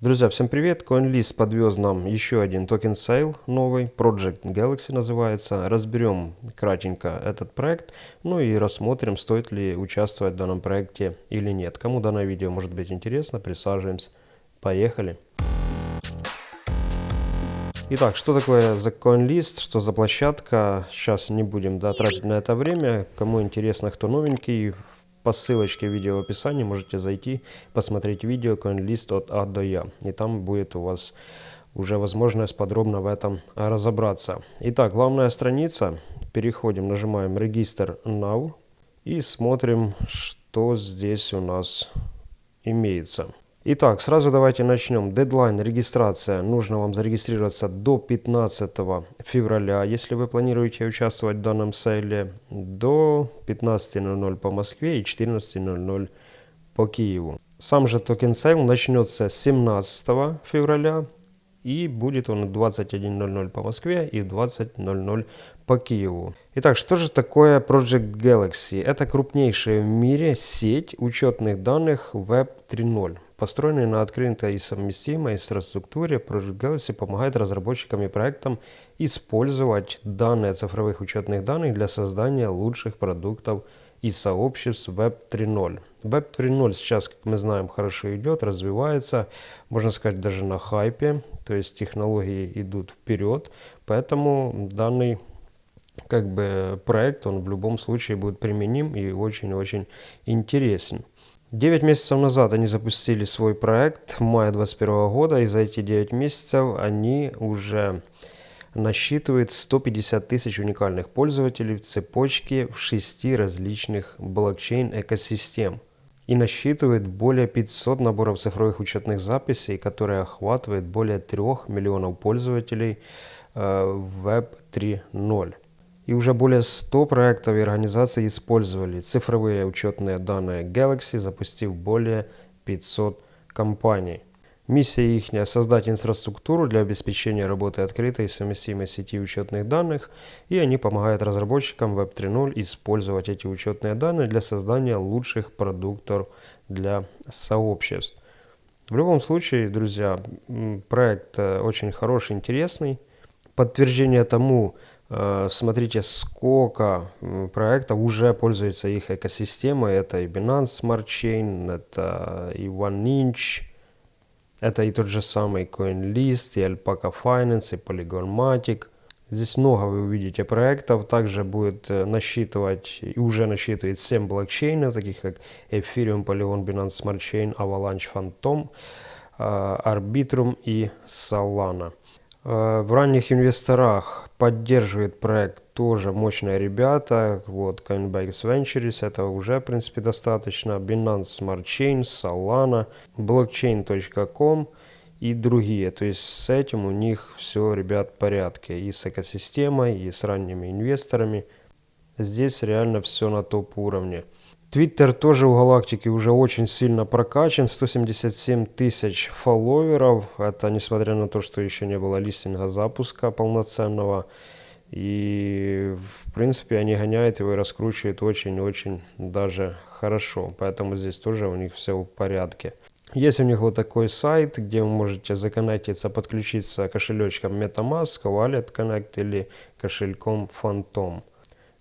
Друзья, всем привет! CoinList подвез нам еще один token sale новый, Project Galaxy называется. Разберем кратенько этот проект, ну и рассмотрим, стоит ли участвовать в данном проекте или нет. Кому данное видео может быть интересно, присаживаемся. Поехали! Итак, что такое за CoinList, что за площадка? Сейчас не будем да, тратить на это время. Кому интересно, кто новенький, по ссылочке видео в описании можете зайти, посмотреть видео CoinList от А до Я. И там будет у вас уже возможность подробно в этом разобраться. Итак, главная страница. Переходим, нажимаем «Регистр Now» и смотрим, что здесь у нас имеется. Итак, сразу давайте начнем. Дедлайн, регистрация. Нужно вам зарегистрироваться до 15 февраля, если вы планируете участвовать в данном сейле, до 15.00 по Москве и 14.00 по Киеву. Сам же token sale начнется 17 февраля и будет он 21.00 по Москве и 20.00 по Киеву. Итак, что же такое Project Galaxy? Это крупнейшая в мире сеть учетных данных Web 3.0. Построенный на открытой и совместимой инфраструктуре, Project Galaxy помогает разработчикам и проектам использовать данные цифровых учетных данных для создания лучших продуктов и сообществ Web 3.0. Web 3.0 сейчас, как мы знаем, хорошо идет, развивается, можно сказать, даже на хайпе, то есть технологии идут вперед, поэтому данный как бы проект, он в любом случае будет применим и очень-очень интересен. 9 месяцев назад они запустили свой проект в мае 2021 года, и за эти 9 месяцев они уже насчитывают 150 тысяч уникальных пользователей в цепочке в 6 различных блокчейн-экосистем и насчитывает более 500 наборов цифровых учетных записей, которые охватывают более 3 миллионов пользователей э, в Web 3.0 и уже более 100 проектов и организаций использовали цифровые учетные данные Galaxy, запустив более 500 компаний. Миссия их – создать инфраструктуру для обеспечения работы открытой и совместимой сети учетных данных, и они помогают разработчикам Web 3.0 использовать эти учетные данные для создания лучших продуктов для сообществ. В любом случае, друзья, проект э, очень хороший, интересный. Подтверждение тому, Э, смотрите, сколько проектов уже пользуется их экосистемой. Это и Binance Smart Chain, это и OneInch, это и тот же самый CoinList, и Alpaca Finance, и Polygonmatic. Здесь много вы увидите проектов. Также будет э, насчитывать, и уже насчитывает 7 блокчейнов, таких как Ethereum, Polygon, Binance Smart Chain, Avalanche Phantom, э, Arbitrum и Solana. Э, в ранних инвесторах поддерживает проект тоже мощные ребята. Вот Coinbase Ventures, это уже, в принципе, достаточно. Binance Smart Chain, Solana, Blockchain.com и другие. То есть с этим у них все, ребят, в порядке. И с экосистемой, и с ранними инвесторами. Здесь реально все на топ уровне. Твиттер тоже у галактики уже очень сильно прокачан, 177 тысяч фолловеров, это несмотря на то, что еще не было листинга запуска полноценного. И в принципе они гоняют его и раскручивают очень-очень даже хорошо, поэтому здесь тоже у них все в порядке. Есть у них вот такой сайт, где вы можете законнектиться, подключиться кошелечком MetaMask, Wallet Connect или кошельком Phantom.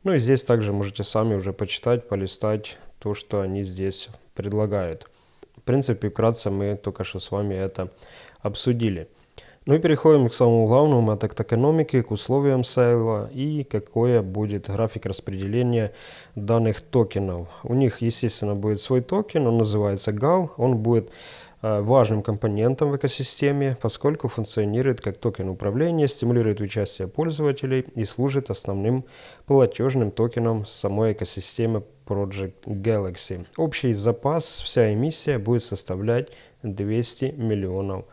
Ну и здесь также можете сами уже почитать, полистать то, что они здесь предлагают. В принципе, вкратце мы только что с вами это обсудили. Ну и переходим к самому главному, это к токеномике, к условиям сейла и какое будет график распределения данных токенов. У них, естественно, будет свой токен, он называется GAL, он будет важным компонентом в экосистеме, поскольку функционирует как токен управления, стимулирует участие пользователей и служит основным платежным токеном самой экосистемы Project Galaxy. Общий запас, вся эмиссия будет составлять 200 миллионов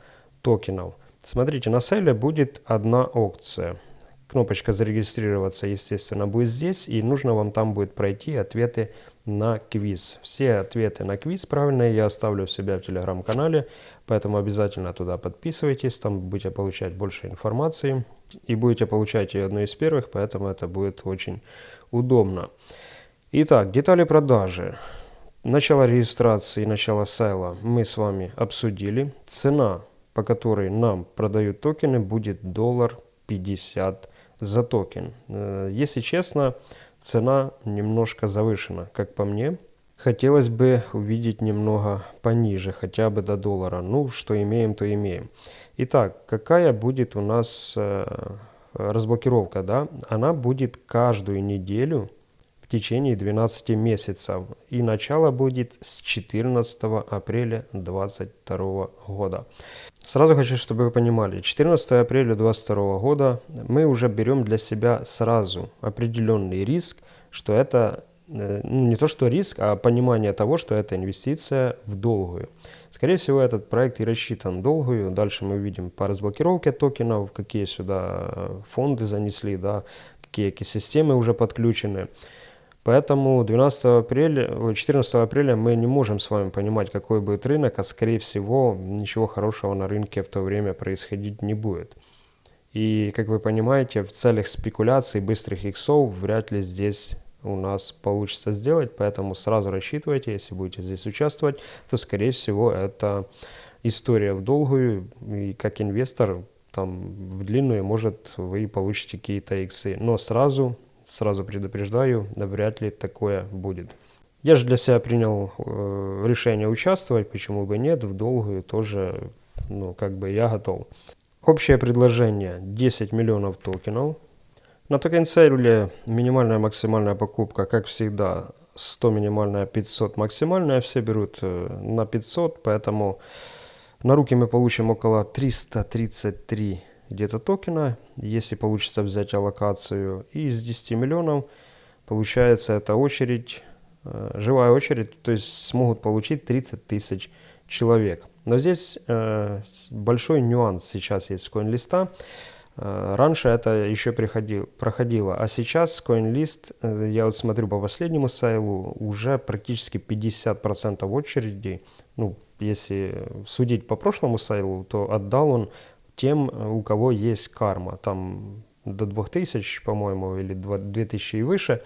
токенов. Смотрите, на селе будет одна опция. Кнопочка «Зарегистрироваться», естественно, будет здесь, и нужно вам там будет пройти ответы на квиз. Все ответы на квиз правильные я оставлю у себя в телеграм-канале, поэтому обязательно туда подписывайтесь, там будете получать больше информации, и будете получать ее одной из первых, поэтому это будет очень удобно. Итак, детали продажи. Начало регистрации, начало сайла мы с вами обсудили. Цена по которой нам продают токены, будет доллар 50 за токен. Э, если честно, цена немножко завышена, как по мне. Хотелось бы увидеть немного пониже, хотя бы до доллара. Ну, что имеем, то имеем. Итак, какая будет у нас э, разблокировка? Да? Она будет каждую неделю в течение 12 месяцев. И начало будет с 14 апреля 2022 года. Сразу хочу, чтобы вы понимали, 14 апреля 2022 года мы уже берем для себя сразу определенный риск, что это Э, ну, не то что риск, а понимание того, что это инвестиция в долгую. Скорее всего, этот проект и рассчитан долгую. Дальше мы увидим по разблокировке токенов, какие сюда э, фонды занесли, да, какие экосистемы уже подключены. Поэтому 12 апреля, 14 апреля мы не можем с вами понимать, какой будет рынок, а скорее всего ничего хорошего на рынке в то время происходить не будет. И, как вы понимаете, в целях спекуляций быстрых иксов вряд ли здесь у нас получится сделать, поэтому сразу рассчитывайте, если будете здесь участвовать, то скорее всего это история в долгую, и как инвестор там в длинную, может, вы получите какие-то иксы. Но сразу, сразу предупреждаю, вряд ли такое будет. Я же для себя принял э, решение участвовать, почему бы нет, в долгую тоже, ну, как бы я готов. Общее предложение 10 миллионов токенов, на токенсейле минимальная максимальная покупка, как всегда, 100 минимальная, 500 максимальная. Все берут э, на 500, поэтому на руки мы получим около 333 где-то токена, если получится взять аллокацию. И из 10 миллионов получается эта очередь, э, живая очередь, то есть смогут получить 30 тысяч человек. Но здесь э, большой нюанс сейчас есть в CoinLista. Э, раньше это еще приходил, проходило, а сейчас CoinList, я вот смотрю по последнему сайлу, уже практически 50% очередей, ну, если судить по прошлому сайлу, то отдал он тем, у кого есть карма, там до 2000, по-моему, или 2000 и выше.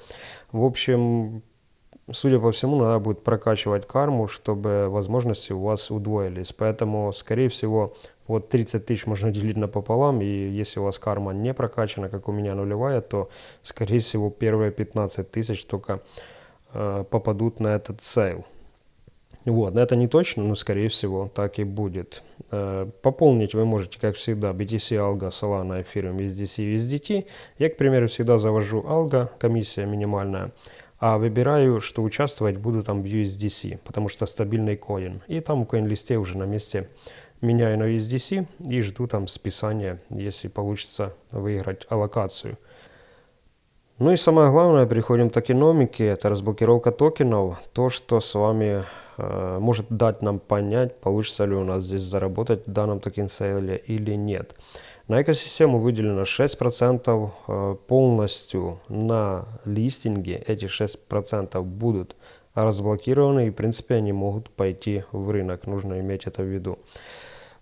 В общем, судя по всему, надо будет прокачивать карму, чтобы возможности у вас удвоились. Поэтому, скорее всего, вот 30 тысяч можно делить напополам, и если у вас карма не прокачана, как у меня нулевая, то, скорее всего, первые 15 тысяч только э, попадут на этот сейл. Вот, это не точно, но скорее всего так и будет. Э, пополнить вы можете, как всегда, BTC, Algo, Solana, Ethereum, USDC, USDT. Я, к примеру, всегда завожу Algo, комиссия минимальная, а выбираю, что участвовать буду там в USDC, потому что стабильный коин. И там в CoinList е уже на месте меняю на USDC и жду там списания, если получится выиграть аллокацию. Ну и самое главное, переходим к токеномике, это разблокировка токенов, то, что с вами может дать нам понять, получится ли у нас здесь заработать в данном токен сейле или нет. На экосистему выделено 6%, э, полностью на листинге эти 6% будут разблокированы и в принципе они могут пойти в рынок, нужно иметь это в виду.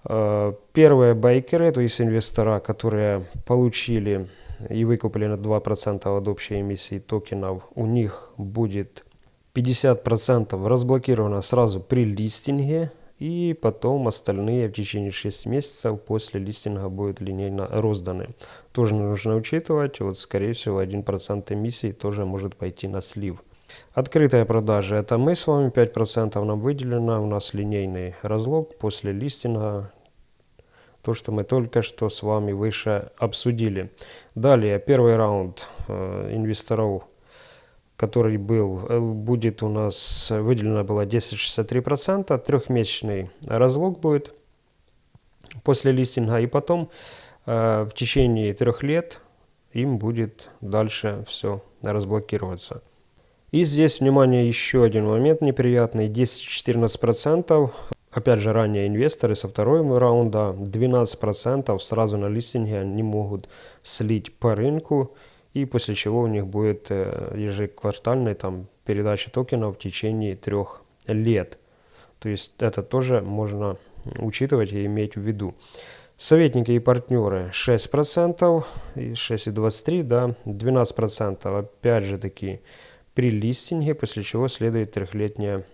Э, первые байкеры, то есть инвестора, которые получили и выкупили на 2% от общей эмиссии токенов, у них будет 50% разблокировано сразу при листинге, и потом остальные в течение 6 месяцев после листинга будут линейно розданы. Тоже нужно учитывать, вот скорее всего 1% эмиссии тоже может пойти на слив. Открытая продажа – это мы с вами, 5% нам выделено, у нас линейный разлог после листинга, то, что мы только что с вами выше обсудили. Далее, первый раунд э, инвесторов, который был, э, будет у нас, выделено было 10,63%, трехмесячный разлог будет после листинга, и потом э, в течение трех лет им будет дальше все разблокироваться. И здесь, внимание, еще один момент неприятный. 10-14%. Опять же, ранее инвесторы со второго раунда 12% сразу на листинге они могут слить по рынку. И после чего у них будет э, ежеквартальная там, передача токенов в течение трех лет. То есть это тоже можно учитывать и иметь в виду. Советники и партнеры 6%, 6,23%, да, 12% опять же таки при листинге, после чего следует трехлетняя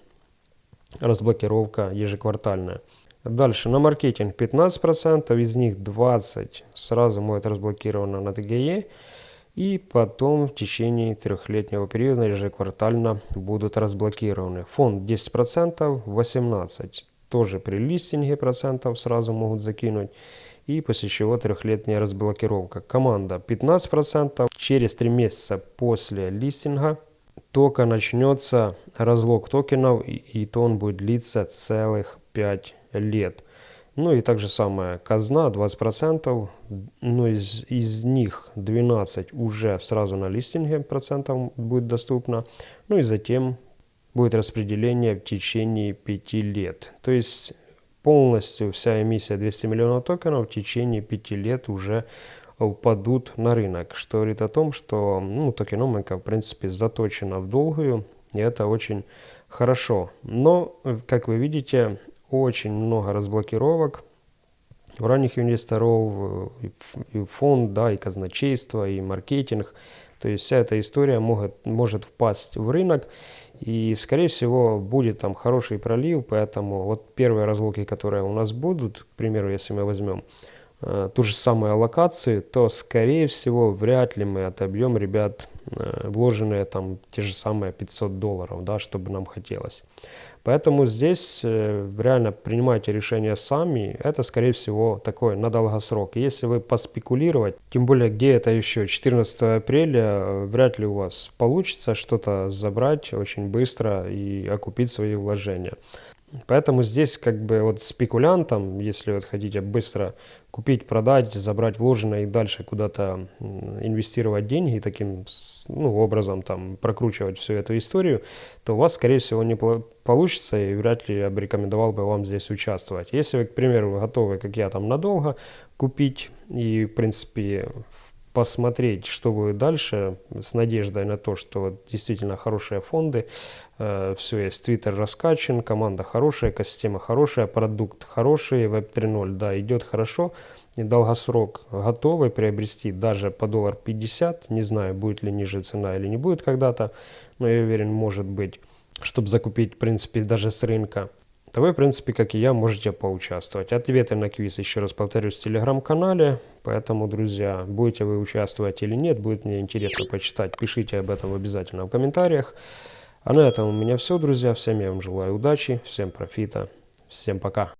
разблокировка ежеквартальная. Дальше на маркетинг 15%, из них 20 сразу будет разблокировано на ТГЕ. И потом в течение трехлетнего периода ежеквартально будут разблокированы. Фонд 10%, 18% тоже при листинге процентов сразу могут закинуть. И после чего трехлетняя разблокировка. Команда 15%. Через 3 месяца после листинга только начнется разлог токенов, и, и то он будет длиться целых 5 лет. Ну и также самое казна 20%, но из, из них 12 уже сразу на листинге процентов будет доступно. Ну и затем будет распределение в течение 5 лет. То есть полностью вся эмиссия 200 миллионов токенов в течение 5 лет уже упадут на рынок, что говорит о том, что ну, токеномика в принципе заточена в долгую, и это очень хорошо. Но, как вы видите, очень много разблокировок у ранних инвесторов, и фонд, да, и казначейство, и маркетинг. То есть вся эта история может, может впасть в рынок, и, скорее всего, будет там хороший пролив, поэтому вот первые разлоки, которые у нас будут, к примеру, если мы возьмем э, ту же самую локацию, то, скорее всего, вряд ли мы отобьем ребят э, вложенные там те же самые 500 долларов, да, чтобы нам хотелось. Поэтому здесь э, реально принимайте решения сами. Это, скорее всего, такой на долгосрок. Если вы поспекулировать, тем более, где это еще, 14 апреля, э, вряд ли у вас получится что-то забрать очень быстро и окупить свои вложения. Поэтому здесь как бы вот спекулянтам, если вот хотите быстро купить, продать, забрать вложенное и дальше куда-то инвестировать деньги таким ну, образом там прокручивать всю эту историю, то у вас скорее всего не получится и вряд ли я бы рекомендовал бы вам здесь участвовать. Если вы, к примеру, готовы, как я там надолго купить и в принципе посмотреть, что будет дальше, с надеждой на то, что действительно хорошие фонды, э, все есть, Twitter раскачан, команда хорошая, экосистема хорошая, продукт хороший, Web 3.0, да, идет хорошо, и долгосрок готовы приобрести даже по доллар 50, не знаю, будет ли ниже цена или не будет когда-то, но я уверен, может быть, чтобы закупить, в принципе, даже с рынка то вы, в принципе, как и я, можете поучаствовать. Ответы на квиз, еще раз повторюсь, в телеграм-канале. Поэтому, друзья, будете вы участвовать или нет, будет мне интересно почитать. Пишите об этом обязательно в комментариях. А на этом у меня все, друзья. Всем я вам желаю удачи, всем профита, всем пока.